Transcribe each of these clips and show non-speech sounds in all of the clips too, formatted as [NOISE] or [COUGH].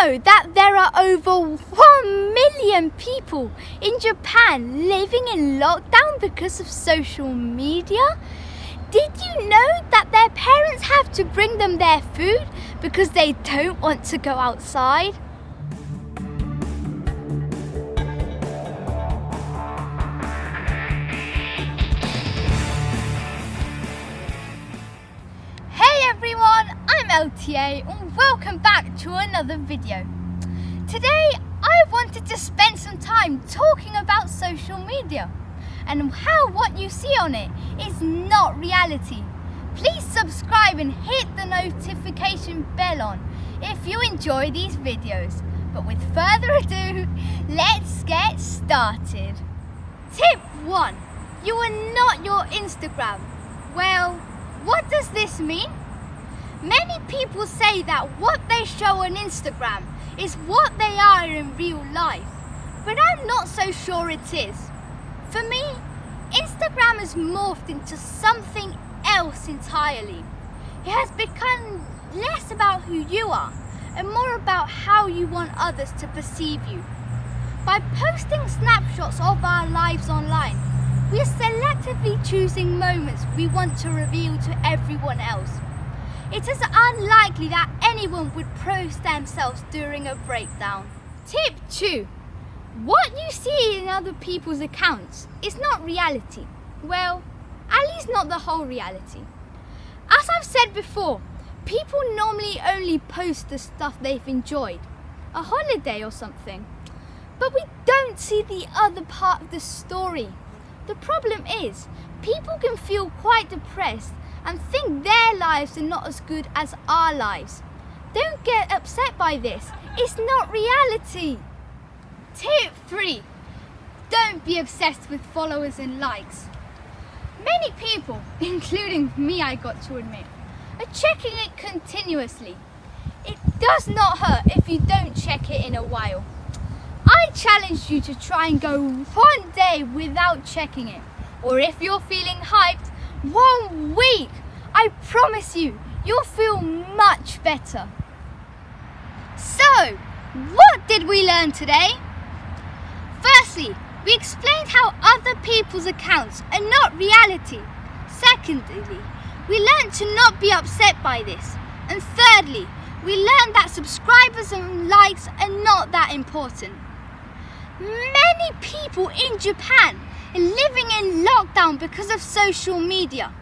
know that there are over 1 million people in Japan living in lockdown because of social media? Did you know that their parents have to bring them their food because they don't want to go outside? Hey everyone, LTA and welcome back to another video. Today I wanted to spend some time talking about social media and how what you see on it is not reality. Please subscribe and hit the notification bell on if you enjoy these videos. But with further ado, let's get started. Tip 1. You are not your Instagram. Well, what does this mean? Many people say that what they show on Instagram is what they are in real life, but I'm not so sure it is. For me, Instagram has morphed into something else entirely. It has become less about who you are and more about how you want others to perceive you. By posting snapshots of our lives online, we are selectively choosing moments we want to reveal to everyone else. It is unlikely that anyone would post themselves during a breakdown. Tip 2. What you see in other people's accounts is not reality. Well, at least not the whole reality. As I've said before, people normally only post the stuff they've enjoyed, a holiday or something. But we don't see the other part of the story. The problem is, people can feel quite depressed and think their lives are not as good as our lives. Don't get upset by this, it's not reality. Tip 3. Don't be obsessed with followers and likes. Many people, [LAUGHS] including me I got to admit, are checking it continuously. It does not hurt if you don't check it in a while. I challenge you to try and go one day without checking it. Or if you're feeling hyped, one week. I promise you, you'll feel much better. So, what did we learn today? Firstly, we explained how other people's accounts are not reality. Secondly, we learned to not be upset by this. And thirdly, we learned that subscribers and likes are not that important. Many people in Japan living in lockdown because of social media.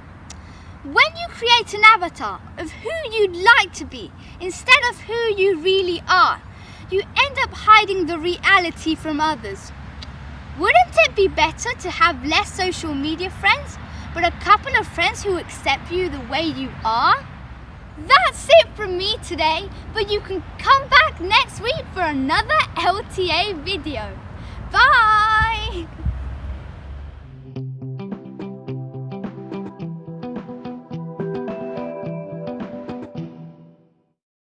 When you create an avatar of who you'd like to be instead of who you really are, you end up hiding the reality from others. Wouldn't it be better to have less social media friends, but a couple of friends who accept you the way you are? That's it from me today, but you can come back next week for another LTA video. Bye!